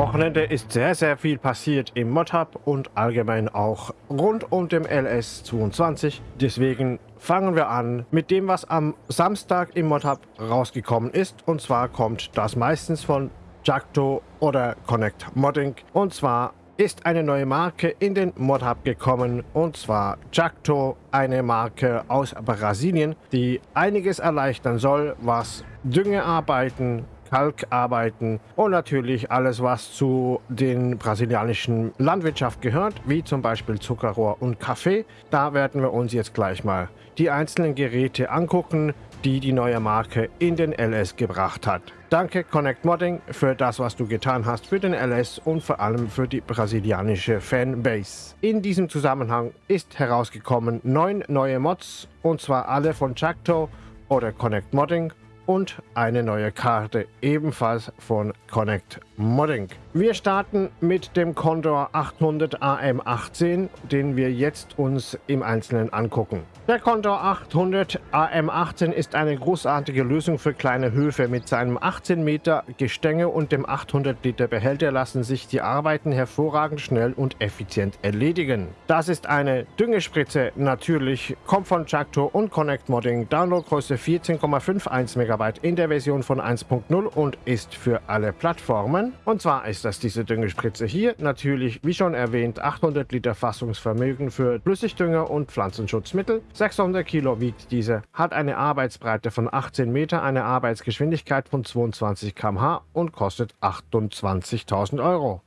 Wochenende ist sehr, sehr viel passiert im ModHub und allgemein auch rund um den LS22. Deswegen fangen wir an mit dem, was am Samstag im ModHub rausgekommen ist. Und zwar kommt das meistens von Jacto oder Connect Modding. Und zwar ist eine neue Marke in den ModHub gekommen und zwar Jacto, eine Marke aus Brasilien, die einiges erleichtern soll, was Düngearbeiten, Kalkarbeiten und natürlich alles, was zu den brasilianischen Landwirtschaft gehört, wie zum Beispiel Zuckerrohr und Kaffee. Da werden wir uns jetzt gleich mal die einzelnen Geräte angucken, die die neue Marke in den LS gebracht hat. Danke Connect Modding für das, was du getan hast für den LS und vor allem für die brasilianische Fanbase. In diesem Zusammenhang ist herausgekommen neun neue Mods und zwar alle von Jacto oder Connect Modding und eine neue Karte, ebenfalls von Connect Modding. Wir starten mit dem Condor 800 AM18, den wir jetzt uns im Einzelnen angucken. Der Condor 800 AM18 ist eine großartige Lösung für kleine Höfe. Mit seinem 18 Meter Gestänge und dem 800 Liter Behälter lassen sich die Arbeiten hervorragend schnell und effizient erledigen. Das ist eine Düngespritze, natürlich, kommt von Jacto und Connect Modding, Downloadgröße 14,51 MB in der Version von 1.0 und ist für alle Plattformen. Und zwar ist das diese Düngespritze hier, natürlich, wie schon erwähnt, 800 Liter Fassungsvermögen für Flüssigdünger und Pflanzenschutzmittel. 600 Kilo wiegt diese, hat eine Arbeitsbreite von 18 Meter, eine Arbeitsgeschwindigkeit von 22 km/h und kostet 28.000 Euro.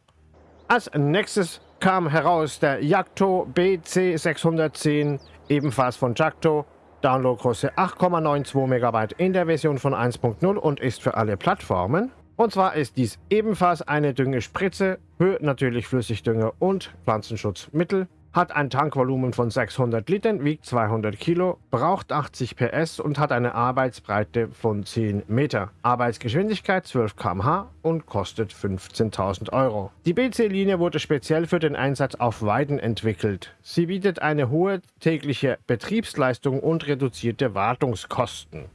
Als nächstes kam heraus der Jacto BC610, ebenfalls von Jacto. Downloadgröße 8,92 MB in der Version von 1.0 und ist für alle Plattformen. Und zwar ist dies ebenfalls eine Düngespritze für natürlich Flüssigdünger und Pflanzenschutzmittel hat ein Tankvolumen von 600 Litern, wiegt 200 Kilo, braucht 80 PS und hat eine Arbeitsbreite von 10 Meter. Arbeitsgeschwindigkeit 12 km/h und kostet 15.000 Euro. Die BC-Linie wurde speziell für den Einsatz auf Weiden entwickelt. Sie bietet eine hohe tägliche Betriebsleistung und reduzierte Wartungskosten.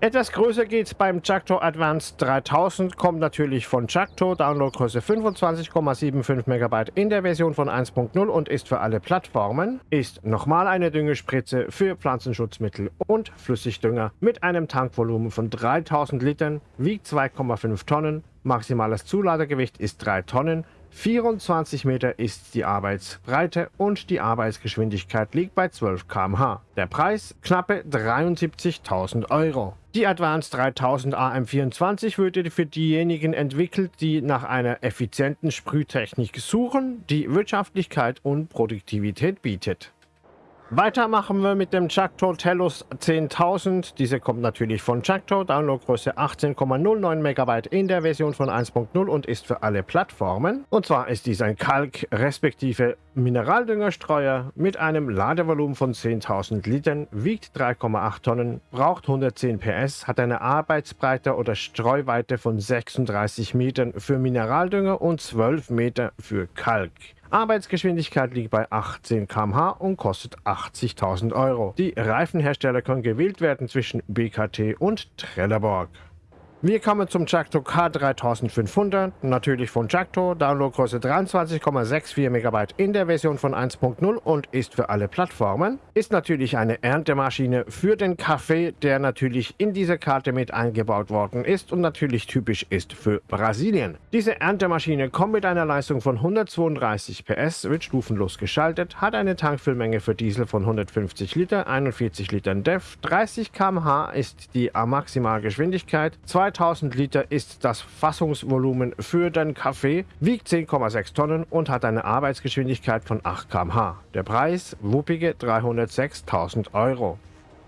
Etwas größer geht es beim Jacto Advanced 3000, kommt natürlich von Jacto, Downloadgröße 25,75 MB in der Version von 1.0 und ist für alle Plattformen, ist nochmal eine Düngespritze für Pflanzenschutzmittel und Flüssigdünger mit einem Tankvolumen von 3000 Litern, wiegt 2,5 Tonnen, maximales Zuladegewicht ist 3 Tonnen, 24 Meter ist die Arbeitsbreite und die Arbeitsgeschwindigkeit liegt bei 12 km/h. Der Preis knappe 73.000 Euro. Die Advanced 3000 AM24 wurde für diejenigen entwickelt, die nach einer effizienten Sprühtechnik suchen, die Wirtschaftlichkeit und Produktivität bietet. Weiter machen wir mit dem Jacto Tellus 10.000. Diese kommt natürlich von Jacto, Downloadgröße 18,09 MB in der Version von 1.0 und ist für alle Plattformen. Und zwar ist dies ein Kalk- respektive Mineraldüngerstreuer mit einem Ladevolumen von 10.000 Litern, wiegt 3,8 Tonnen, braucht 110 PS, hat eine Arbeitsbreite oder Streuweite von 36 Metern für Mineraldünger und 12 Meter für Kalk. Arbeitsgeschwindigkeit liegt bei 18 km/h und kostet 80.000 Euro. Die Reifenhersteller können gewählt werden zwischen BKT und Trelleborg. Wir kommen zum Jacto K3500, natürlich von Jacto, Downloadgröße 23,64 MB in der Version von 1.0 und ist für alle Plattformen. Ist natürlich eine Erntemaschine für den Kaffee, der natürlich in diese Karte mit eingebaut worden ist und natürlich typisch ist für Brasilien. Diese Erntemaschine kommt mit einer Leistung von 132 PS, wird stufenlos geschaltet, hat eine Tankfüllmenge für Diesel von 150 Liter, 41 Litern DEF, 30 km/h ist die Maximalgeschwindigkeit, 2 2000 Liter ist das Fassungsvolumen für den Kaffee, wiegt 10,6 Tonnen und hat eine Arbeitsgeschwindigkeit von 8 km/h. Der Preis wuppige 306.000 Euro.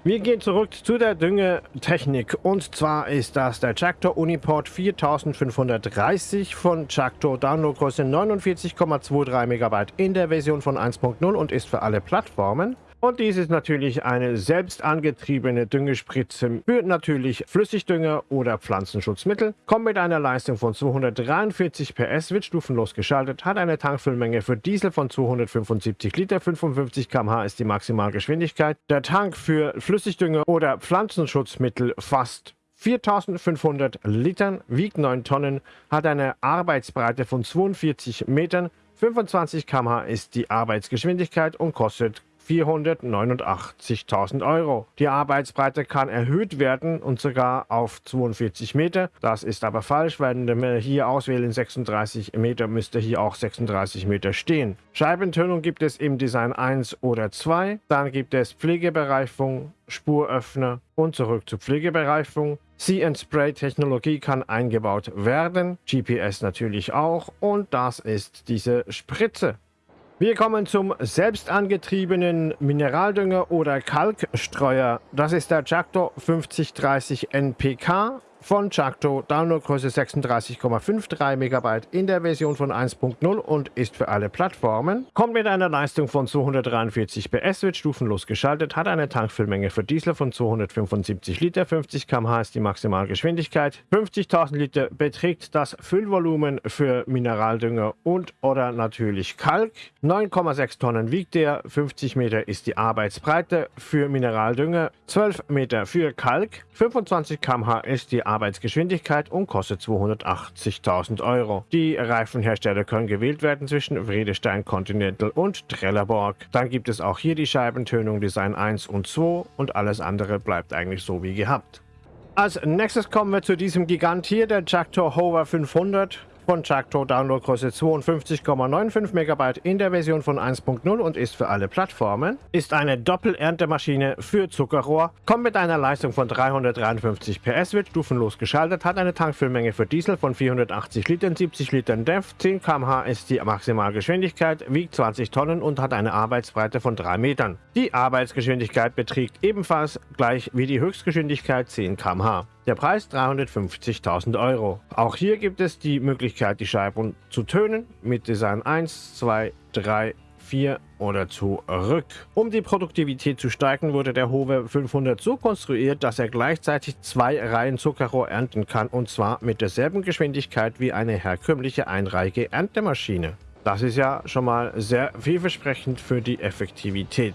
Wir gehen zurück zu der Düngetechnik und zwar ist das der Jacto Uniport 4530 von Jacto Downloadgröße 49,23 MB in der Version von 1.0 und ist für alle Plattformen. Und dies ist natürlich eine selbst angetriebene Düngespritze für natürlich Flüssigdünger oder Pflanzenschutzmittel, kommt mit einer Leistung von 243 PS, wird stufenlos geschaltet, hat eine Tankfüllmenge für Diesel von 275 Liter, 55 km/h ist die Maximalgeschwindigkeit. Der Tank für Flüssigdünger oder Pflanzenschutzmittel fasst 4500 Litern, wiegt 9 Tonnen, hat eine Arbeitsbreite von 42 Metern, 25 km/h ist die Arbeitsgeschwindigkeit und kostet 489.000 Euro. Die Arbeitsbreite kann erhöht werden und sogar auf 42 Meter. Das ist aber falsch, wenn wir hier auswählen 36 Meter, müsste hier auch 36 Meter stehen. Scheibentönung gibt es im Design 1 oder 2. Dann gibt es Pflegebereifung, Spuröffner und zurück zur Pflegebereifung. See-and-Spray-Technologie kann eingebaut werden, GPS natürlich auch und das ist diese Spritze. Wir kommen zum selbst angetriebenen Mineraldünger oder Kalkstreuer. Das ist der Jacto 5030 NPK von Chakto, Downloadgröße 36,53 MB in der Version von 1.0 und ist für alle Plattformen. Kommt mit einer Leistung von 243 PS, wird stufenlos geschaltet, hat eine Tankfüllmenge für Diesel von 275 Liter, 50 km/h ist die Maximalgeschwindigkeit, 50.000 Liter beträgt das Füllvolumen für Mineraldünger und oder natürlich Kalk, 9,6 Tonnen wiegt der, 50 Meter ist die Arbeitsbreite für Mineraldünger, 12 Meter für Kalk, 25 km/h ist die Arbeitsgeschwindigkeit und kostet 280.000 Euro. Die Reifenhersteller können gewählt werden zwischen Vredestein Continental und Trelleborg. Dann gibt es auch hier die Scheibentönung Design 1 und 2 und alles andere bleibt eigentlich so wie gehabt. Als nächstes kommen wir zu diesem Gigant hier, der Jactor Hover 500 von Chakto, Downloadgröße 52,95 MB in der Version von 1.0 und ist für alle Plattformen. Ist eine Doppelernte-Maschine für Zuckerrohr, kommt mit einer Leistung von 353 PS, wird stufenlos geschaltet, hat eine Tankfüllmenge für Diesel von 480 Litern, 70 Litern DEF, 10 km/h ist die Maximalgeschwindigkeit, wiegt 20 Tonnen und hat eine Arbeitsbreite von 3 Metern. Die Arbeitsgeschwindigkeit beträgt ebenfalls gleich wie die Höchstgeschwindigkeit 10 km/h. Der Preis 350.000 Euro. Auch hier gibt es die Möglichkeit, die Scheiben zu tönen mit Design 1, 2, 3, 4 oder zurück. Um die Produktivität zu steigern, wurde der Hove 500 so konstruiert, dass er gleichzeitig zwei Reihen Zuckerrohr ernten kann und zwar mit derselben Geschwindigkeit wie eine herkömmliche einreihige Erntemaschine. Das ist ja schon mal sehr vielversprechend für die Effektivität.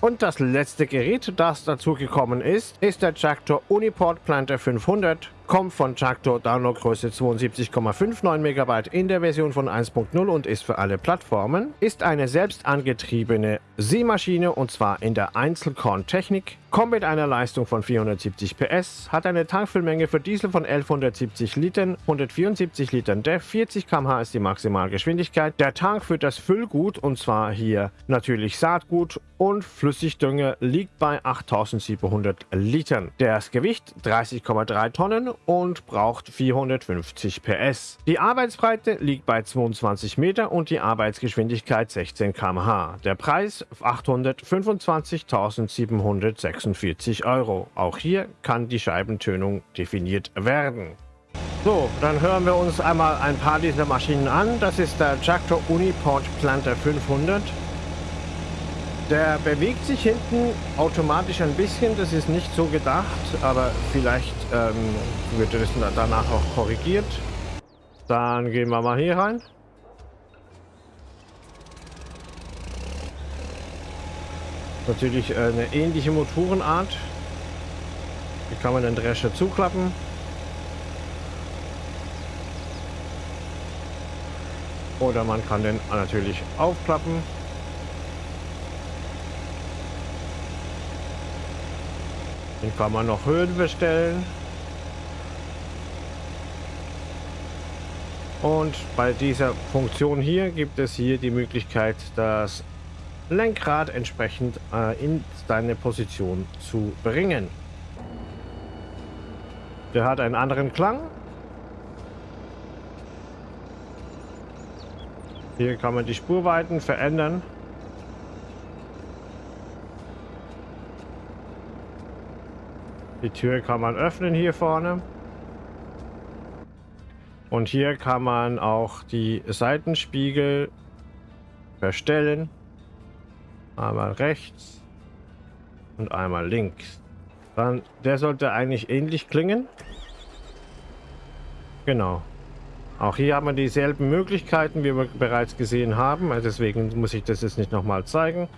Und das letzte Gerät, das dazu gekommen ist, ist der Jactor Uniport Planter 500 kommt von Jacto Downloadgröße 72,59 MB in der Version von 1.0 und ist für alle Plattformen, ist eine selbst angetriebene Seemaschine und zwar in der Einzelkorn-Technik, kommt mit einer Leistung von 470 PS, hat eine Tankfüllmenge für Diesel von 1170 Litern, 174 Litern DEF, 40 km/h ist die Maximalgeschwindigkeit. Der Tank für das Füllgut, und zwar hier natürlich Saatgut und Flüssigdünger, liegt bei 8700 Litern. Das Gewicht 30,3 Tonnen und braucht 450 PS. Die Arbeitsbreite liegt bei 22 Meter und die Arbeitsgeschwindigkeit 16 km/h. Der Preis 825.746 Euro. Auch hier kann die Scheibentönung definiert werden. So, dann hören wir uns einmal ein paar dieser Maschinen an. Das ist der Jacto Uniport Planter 500. Der bewegt sich hinten automatisch ein bisschen, das ist nicht so gedacht, aber vielleicht ähm, wird das danach auch korrigiert. Dann gehen wir mal hier rein. Natürlich äh, eine ähnliche Motorenart. Hier kann man den Drescher zuklappen. Oder man kann den natürlich aufklappen. Den kann man noch Höhen bestellen. Und bei dieser Funktion hier gibt es hier die Möglichkeit, das Lenkrad entsprechend äh, in seine Position zu bringen. Der hat einen anderen Klang. Hier kann man die Spurweiten verändern. Die Tür kann man öffnen hier vorne. Und hier kann man auch die Seitenspiegel verstellen. Einmal rechts und einmal links. Dann, der sollte eigentlich ähnlich klingen. Genau. Auch hier haben wir dieselben Möglichkeiten, wie wir bereits gesehen haben. Also deswegen muss ich das jetzt nicht nochmal zeigen.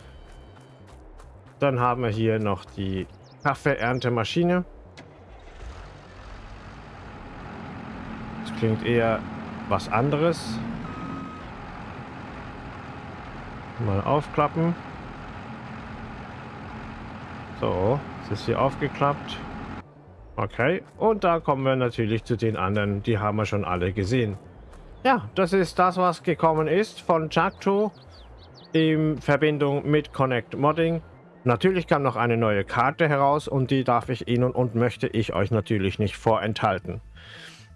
Dann haben wir hier noch die Kaffeeerntemaschine. klingt eher was anderes. Mal aufklappen. So, jetzt ist hier aufgeklappt. Okay, und da kommen wir natürlich zu den anderen, die haben wir schon alle gesehen. Ja, das ist das, was gekommen ist von Chakto in Verbindung mit Connect Modding. Natürlich kam noch eine neue Karte heraus und die darf ich Ihnen und möchte ich euch natürlich nicht vorenthalten.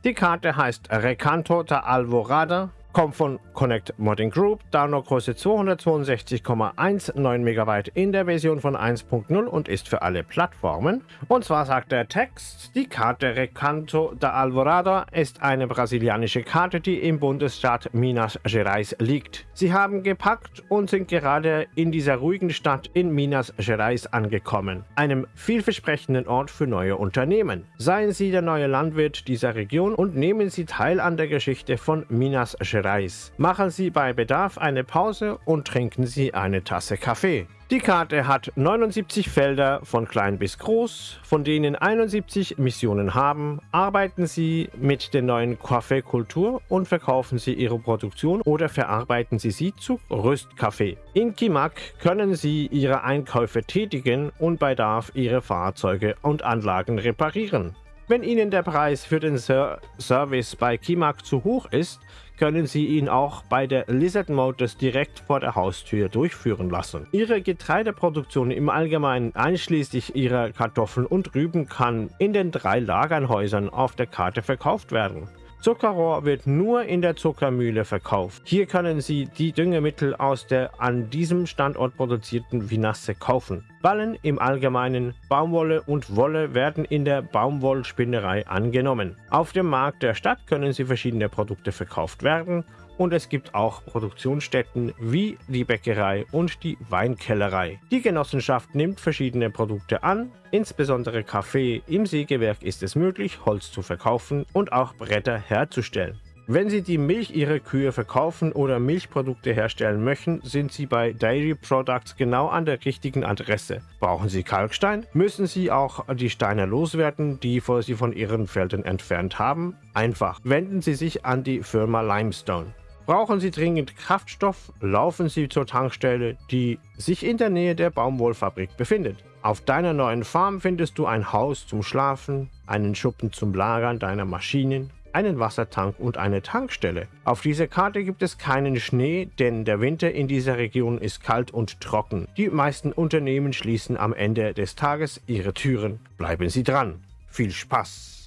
Die Karte heißt Recanto da Alvorada kommt von Connect Modding Group, Downloadgröße 262,19 MB in der Version von 1.0 und ist für alle Plattformen. Und zwar sagt der Text, die Karte Recanto da Alvorada ist eine brasilianische Karte, die im Bundesstaat Minas Gerais liegt. Sie haben gepackt und sind gerade in dieser ruhigen Stadt in Minas Gerais angekommen, einem vielversprechenden Ort für neue Unternehmen. Seien Sie der neue Landwirt dieser Region und nehmen Sie teil an der Geschichte von Minas Gerais Reis. Machen Sie bei Bedarf eine Pause und trinken Sie eine Tasse Kaffee. Die Karte hat 79 Felder von klein bis groß, von denen 71 Missionen haben. Arbeiten Sie mit der neuen Kaffeekultur und verkaufen Sie Ihre Produktion oder verarbeiten Sie sie zu Röstkaffee. In Kimak können Sie Ihre Einkäufe tätigen und bei Bedarf Ihre Fahrzeuge und Anlagen reparieren. Wenn Ihnen der Preis für den Ser Service bei Kimak zu hoch ist, können Sie ihn auch bei der Lizard Motors direkt vor der Haustür durchführen lassen. Ihre Getreideproduktion im Allgemeinen einschließlich Ihrer Kartoffeln und Rüben kann in den drei Lagernhäusern auf der Karte verkauft werden. Zuckerrohr wird nur in der Zuckermühle verkauft. Hier können Sie die Düngemittel aus der an diesem Standort produzierten Vinasse kaufen. Ballen im Allgemeinen, Baumwolle und Wolle werden in der Baumwollspinnerei angenommen. Auf dem Markt der Stadt können Sie verschiedene Produkte verkauft werden und es gibt auch Produktionsstätten wie die Bäckerei und die Weinkellerei. Die Genossenschaft nimmt verschiedene Produkte an, insbesondere Kaffee. Im Sägewerk ist es möglich, Holz zu verkaufen und auch Bretter herzustellen. Wenn Sie die Milch Ihrer Kühe verkaufen oder Milchprodukte herstellen möchten, sind Sie bei Dairy Products genau an der richtigen Adresse. Brauchen Sie Kalkstein? Müssen Sie auch die Steine loswerden, die Sie von Ihren Feldern entfernt haben? Einfach. Wenden Sie sich an die Firma Limestone. Brauchen Sie dringend Kraftstoff, laufen Sie zur Tankstelle, die sich in der Nähe der Baumwollfabrik befindet. Auf deiner neuen Farm findest du ein Haus zum Schlafen, einen Schuppen zum Lagern deiner Maschinen, einen Wassertank und eine Tankstelle. Auf dieser Karte gibt es keinen Schnee, denn der Winter in dieser Region ist kalt und trocken. Die meisten Unternehmen schließen am Ende des Tages ihre Türen. Bleiben Sie dran. Viel Spaß!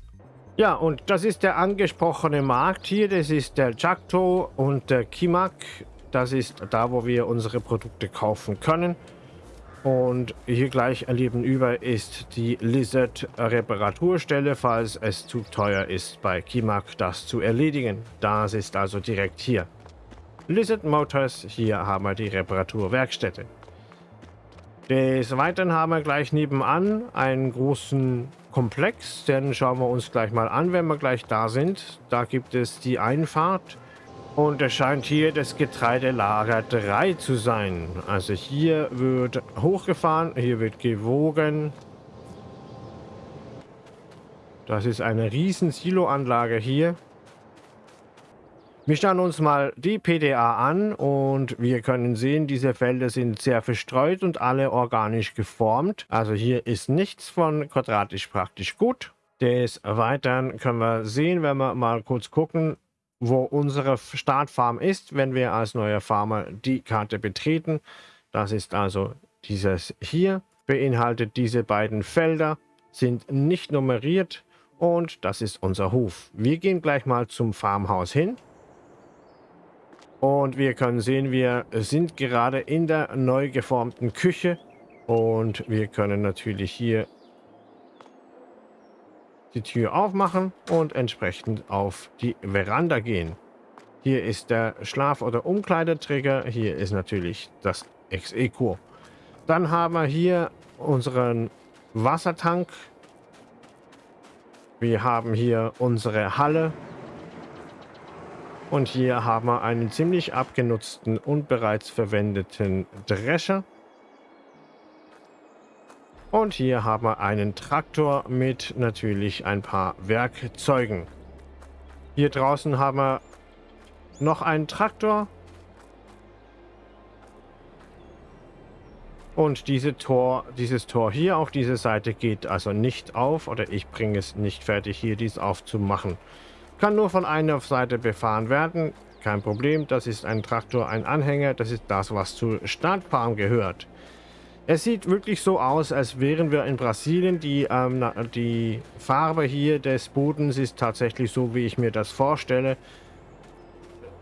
Ja, und das ist der angesprochene Markt hier. Das ist der Jakto und der Kimak. Das ist da, wo wir unsere Produkte kaufen können. Und hier gleich nebenüber ist die Lizard Reparaturstelle, falls es zu teuer ist, bei Kimak das zu erledigen. Das ist also direkt hier. Lizard Motors, hier haben wir die Reparaturwerkstätte. Des Weiteren haben wir gleich nebenan einen großen Komplex. Den schauen wir uns gleich mal an, wenn wir gleich da sind. Da gibt es die Einfahrt. Und es scheint hier das Getreidelager 3 zu sein. Also hier wird hochgefahren, hier wird gewogen. Das ist eine riesen Siloanlage hier. Wir schauen uns mal die PDA an und wir können sehen, diese Felder sind sehr verstreut und alle organisch geformt. Also hier ist nichts von quadratisch praktisch gut. Des Weiteren können wir sehen, wenn wir mal kurz gucken, wo unsere Startfarm ist, wenn wir als neuer Farmer die Karte betreten. Das ist also dieses hier, beinhaltet diese beiden Felder, sind nicht nummeriert und das ist unser Hof. Wir gehen gleich mal zum Farmhaus hin. Und wir können sehen, wir sind gerade in der neu geformten Küche. Und wir können natürlich hier die Tür aufmachen und entsprechend auf die Veranda gehen. Hier ist der Schlaf- oder Umkleidetrigger. Hier ist natürlich das Ex-Eco. Dann haben wir hier unseren Wassertank. Wir haben hier unsere Halle und hier haben wir einen ziemlich abgenutzten und bereits verwendeten Drescher. Und hier haben wir einen Traktor mit natürlich ein paar Werkzeugen. Hier draußen haben wir noch einen Traktor. Und diese Tor, dieses Tor hier auf dieser Seite geht also nicht auf oder ich bringe es nicht fertig, hier dies aufzumachen. Kann nur von einer Seite befahren werden. Kein Problem, das ist ein Traktor, ein Anhänger, das ist das, was zur Startfarm gehört. Es sieht wirklich so aus, als wären wir in Brasilien. Die, ähm, die Farbe hier des Bodens ist tatsächlich so, wie ich mir das vorstelle.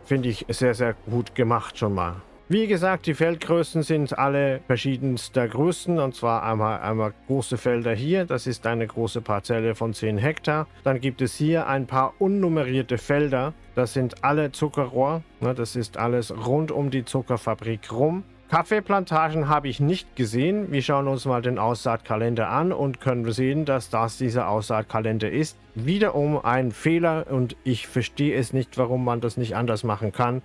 Finde ich sehr, sehr gut gemacht schon mal. Wie gesagt, die Feldgrößen sind alle verschiedenster Größen. Und zwar einmal, einmal große Felder hier. Das ist eine große Parzelle von 10 Hektar. Dann gibt es hier ein paar unnummerierte Felder. Das sind alle Zuckerrohr. Ne, das ist alles rund um die Zuckerfabrik rum. Kaffeeplantagen habe ich nicht gesehen. Wir schauen uns mal den Aussaatkalender an und können sehen, dass das dieser Aussaatkalender ist. Wiederum ein Fehler und ich verstehe es nicht, warum man das nicht anders machen kann.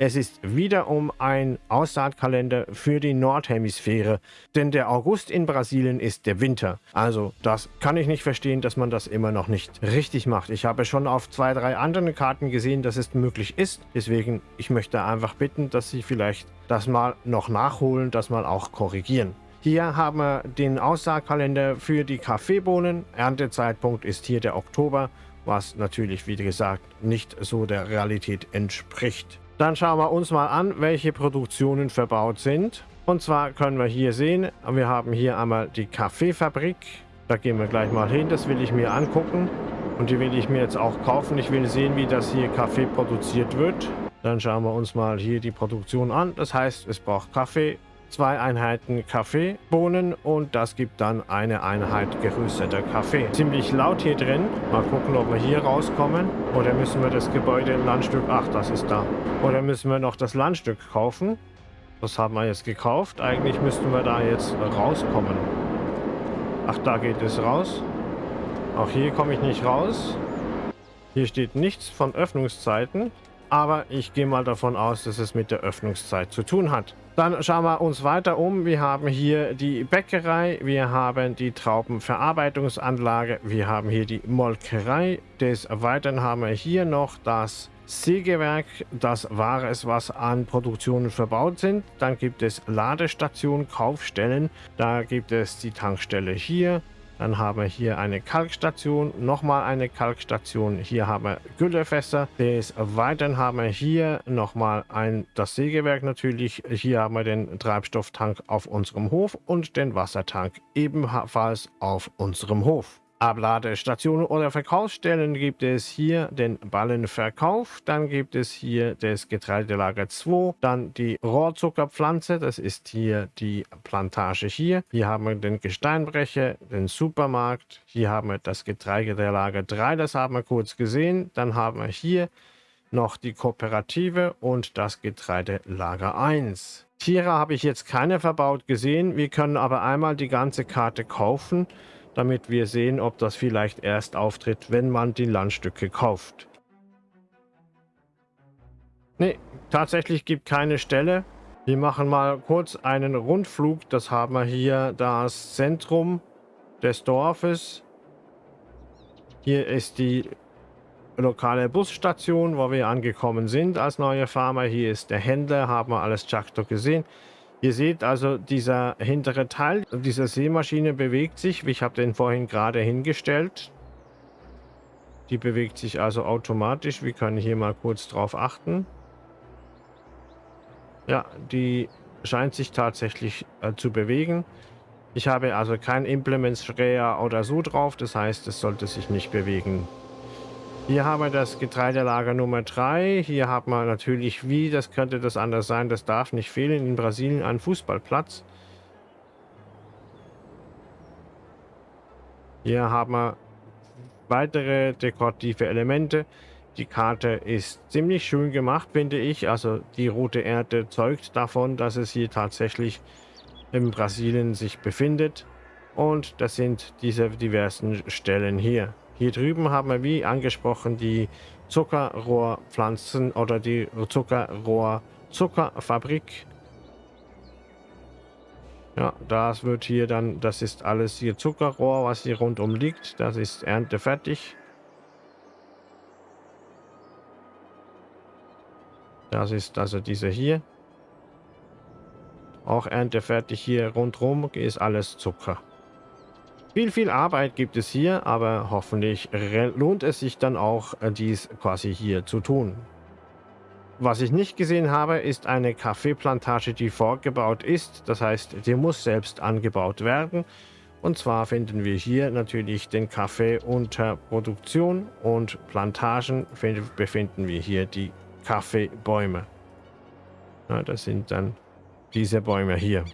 Es ist wiederum ein Aussaatkalender für die Nordhemisphäre, denn der August in Brasilien ist der Winter. Also das kann ich nicht verstehen, dass man das immer noch nicht richtig macht. Ich habe schon auf zwei, drei anderen Karten gesehen, dass es möglich ist. Deswegen, ich möchte einfach bitten, dass Sie vielleicht das mal noch nachholen, das mal auch korrigieren. Hier haben wir den Aussaatkalender für die Kaffeebohnen. Erntezeitpunkt ist hier der Oktober, was natürlich, wie gesagt, nicht so der Realität entspricht. Dann schauen wir uns mal an, welche Produktionen verbaut sind. Und zwar können wir hier sehen, wir haben hier einmal die Kaffeefabrik. Da gehen wir gleich mal hin, das will ich mir angucken. Und die will ich mir jetzt auch kaufen. Ich will sehen, wie das hier Kaffee produziert wird. Dann schauen wir uns mal hier die Produktion an. Das heißt, es braucht Kaffee, zwei Einheiten Kaffeebohnen und das gibt dann eine Einheit gerösteter Kaffee. Ziemlich laut hier drin. Mal gucken, ob wir hier rauskommen. Oder müssen wir das Gebäude im Landstück... Ach, das ist da. Oder müssen wir noch das Landstück kaufen? Das haben wir jetzt gekauft. Eigentlich müssten wir da jetzt rauskommen. Ach, da geht es raus. Auch hier komme ich nicht raus. Hier steht nichts von Öffnungszeiten. Aber ich gehe mal davon aus, dass es mit der Öffnungszeit zu tun hat. Dann schauen wir uns weiter um. Wir haben hier die Bäckerei, wir haben die Traubenverarbeitungsanlage, wir haben hier die Molkerei. Des Weiteren haben wir hier noch das Sägewerk, das war es, was an Produktionen verbaut sind. Dann gibt es Ladestationen, Kaufstellen. Da gibt es die Tankstelle hier, dann haben wir hier eine Kalkstation, nochmal eine Kalkstation. Hier haben wir Güllefässer. Des Weiteren haben wir hier nochmal ein, das Sägewerk natürlich. Hier haben wir den Treibstofftank auf unserem Hof und den Wassertank ebenfalls auf unserem Hof. Abladestationen oder Verkaufsstellen gibt es hier den Ballenverkauf, dann gibt es hier das Getreidelager 2, dann die Rohrzuckerpflanze, das ist hier die Plantage hier. Hier haben wir den Gesteinbrecher, den Supermarkt, hier haben wir das Getreidelager 3, das haben wir kurz gesehen. Dann haben wir hier noch die Kooperative und das Getreidelager 1. Tiere habe ich jetzt keine verbaut gesehen, wir können aber einmal die ganze Karte kaufen damit wir sehen, ob das vielleicht erst auftritt, wenn man die Landstücke kauft. Ne, tatsächlich gibt keine Stelle. Wir machen mal kurz einen Rundflug. Das haben wir hier das Zentrum des Dorfes. Hier ist die lokale Busstation, wo wir angekommen sind als neue Farmer. Hier ist der Händler, haben wir alles Chakto gesehen. Ihr seht also, dieser hintere Teil dieser Seemaschine bewegt sich. Ich habe den vorhin gerade hingestellt. Die bewegt sich also automatisch. Wir können hier mal kurz drauf achten. Ja, die scheint sich tatsächlich äh, zu bewegen. Ich habe also kein Implement Sprayer oder so drauf. Das heißt, es sollte sich nicht bewegen. Hier haben wir das Getreidelager Nummer 3. Hier haben wir natürlich, wie, das könnte das anders sein, das darf nicht fehlen, in Brasilien ein Fußballplatz. Hier haben wir weitere dekorative Elemente. Die Karte ist ziemlich schön gemacht, finde ich. Also die rote Erde zeugt davon, dass es hier tatsächlich in Brasilien sich befindet. Und das sind diese diversen Stellen hier. Hier drüben haben wir, wie angesprochen, die Zuckerrohrpflanzen oder die Zuckerrohr-Zuckerfabrik. Ja, das wird hier dann, das ist alles hier Zuckerrohr, was hier rundum liegt. Das ist erntefertig. Das ist also diese hier. Auch erntefertig hier rundherum ist alles Zucker. Viel, viel Arbeit gibt es hier, aber hoffentlich lohnt es sich dann auch, äh, dies quasi hier zu tun. Was ich nicht gesehen habe, ist eine Kaffeeplantage, die vorgebaut ist. Das heißt, die muss selbst angebaut werden. Und zwar finden wir hier natürlich den Kaffee unter Produktion und Plantagen befinden wir hier die Kaffeebäume. Ja, das sind dann diese Bäume hier.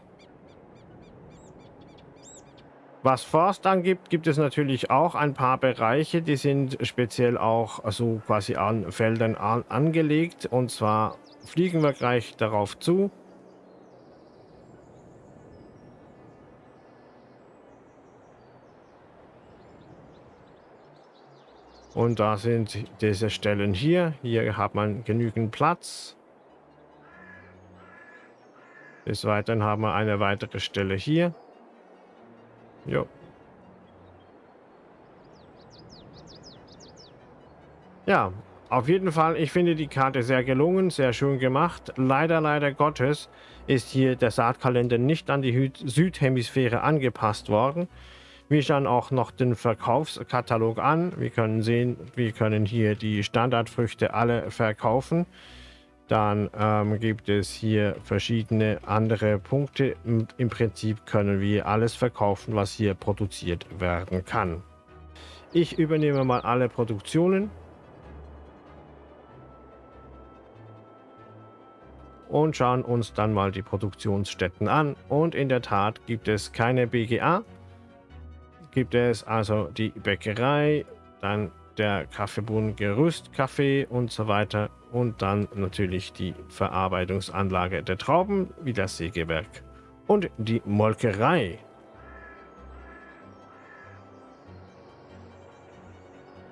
Was Forst angibt, gibt es natürlich auch ein paar Bereiche, die sind speziell auch so quasi an Feldern an, angelegt. Und zwar fliegen wir gleich darauf zu. Und da sind diese Stellen hier. Hier hat man genügend Platz. Des Weiteren haben wir eine weitere Stelle hier. Jo. Ja, auf jeden Fall, ich finde die Karte sehr gelungen, sehr schön gemacht. Leider, leider Gottes ist hier der Saatkalender nicht an die Südhemisphäre angepasst worden. Wir schauen auch noch den Verkaufskatalog an. Wir können sehen, wir können hier die Standardfrüchte alle verkaufen. Dann ähm, gibt es hier verschiedene andere Punkte. Und Im Prinzip können wir alles verkaufen, was hier produziert werden kann. Ich übernehme mal alle Produktionen. Und schauen uns dann mal die Produktionsstätten an. Und in der Tat gibt es keine BGA. Gibt es also die Bäckerei, dann der Kaffeebohnen Gerüstkaffee und so weiter und dann natürlich die Verarbeitungsanlage der Trauben wie das Sägewerk und die Molkerei.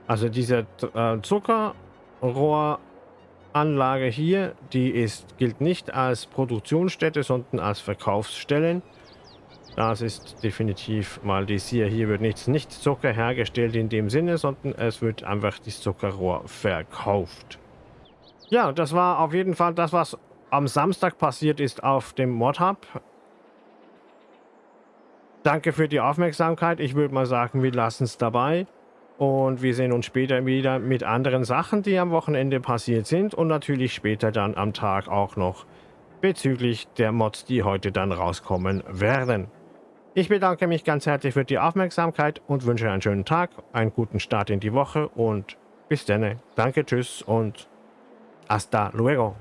Also diese äh, Zuckerrohranlage hier, die ist, gilt nicht als Produktionsstätte, sondern als Verkaufsstellen. Das ist definitiv mal dies hier. Hier wird nichts, nicht Zucker hergestellt in dem Sinne, sondern es wird einfach das Zuckerrohr verkauft. Ja, das war auf jeden Fall das, was am Samstag passiert ist auf dem Modhub. Danke für die Aufmerksamkeit. Ich würde mal sagen, wir lassen es dabei. Und wir sehen uns später wieder mit anderen Sachen, die am Wochenende passiert sind. Und natürlich später dann am Tag auch noch bezüglich der Mods, die heute dann rauskommen werden. Ich bedanke mich ganz herzlich für die Aufmerksamkeit und wünsche einen schönen Tag, einen guten Start in die Woche und bis dann. Danke, tschüss und hasta luego.